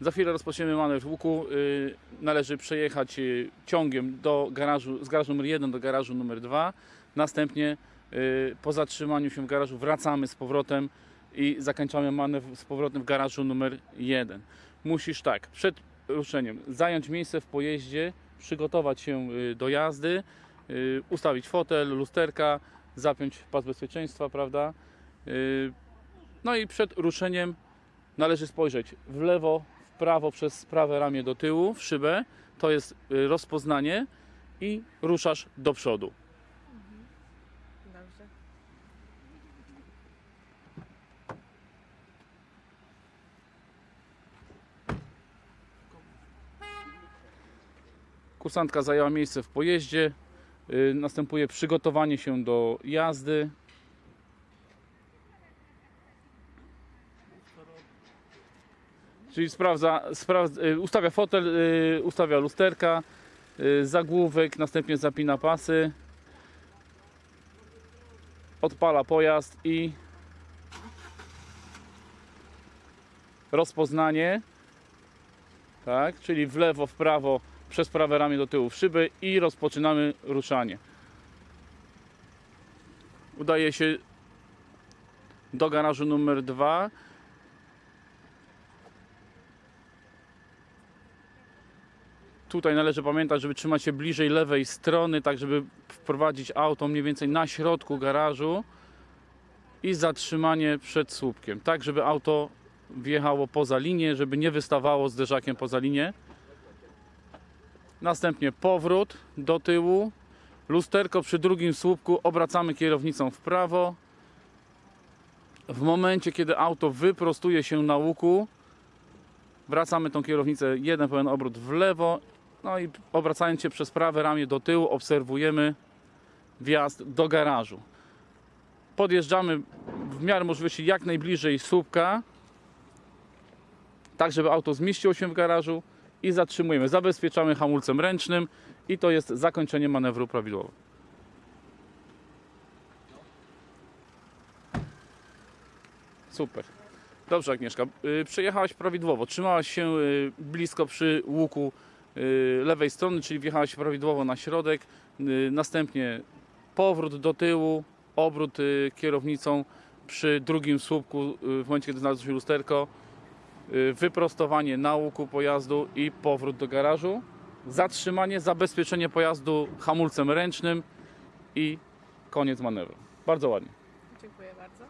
Za chwilę rozpoczniemy manewr łuku. Y, Należy przejechać y, ciągiem do garażu, z garażu numer 1 do garażu numer 2. Następnie y, po zatrzymaniu się w garażu wracamy z powrotem i zakończamy manewr z powrotem w garażu numer 1. Musisz tak, przed ruszeniem zająć miejsce w pojeździe, przygotować się do jazdy, ustawić fotel, lusterka, zapiąć pas bezpieczeństwa, prawda? No i przed ruszeniem należy spojrzeć w lewo, prawo przez prawe ramię do tyłu, w szybę. To jest y, rozpoznanie i ruszasz do przodu. Dobrze. Kursantka zajęła miejsce w pojeździe. Y, Następuje przygotowanie się do jazdy. Czyli sprawdza, sprawdza, y, ustawia fotel, y, ustawia lusterka, y, zagłówek, następnie zapina pasy, odpala pojazd i rozpoznanie, tak, czyli w lewo, w prawo, przez prawe ramię do tyłu w szyby i rozpoczynamy ruszanie. Udaje się do garażu numer 2. Tutaj należy pamiętać, żeby trzymać się bliżej lewej strony, tak żeby wprowadzić auto mniej więcej na środku garażu i zatrzymanie przed słupkiem, tak żeby auto wjechało poza linię, żeby nie wystawało zderzakiem poza linię. Następnie powrót do tyłu. Lusterko przy drugim słupku obracamy kierownicą w prawo. W momencie, kiedy auto wyprostuje się na łuku, wracamy tą kierownicę jeden pełen obrót w lewo. No i obracając się przez prawe ramię do tyłu, obserwujemy wjazd do garażu. Podjeżdżamy w miarę możliwości jak najbliżej słupka, tak żeby auto zmieściło się w garażu i zatrzymujemy. Zabezpieczamy hamulcem ręcznym i to jest zakończenie manewru prawidłowo. Super. Dobrze Agnieszka, Y, przejechałaś prawidłowo, trzymałaś się y, blisko przy łuku lewej strony, czyli wjechałaś prawidłowo na środek, Y, następnie powrót do tyłu, obrót y, kierownicą przy drugim słupku y, w momencie, kiedy znalazło się lusterko, y, wyprostowanie na łuku pojazdu i powrót do garażu, zatrzymanie, zabezpieczenie pojazdu hamulcem ręcznym i koniec manewru. Bardzo ładnie. Dziękuję bardzo.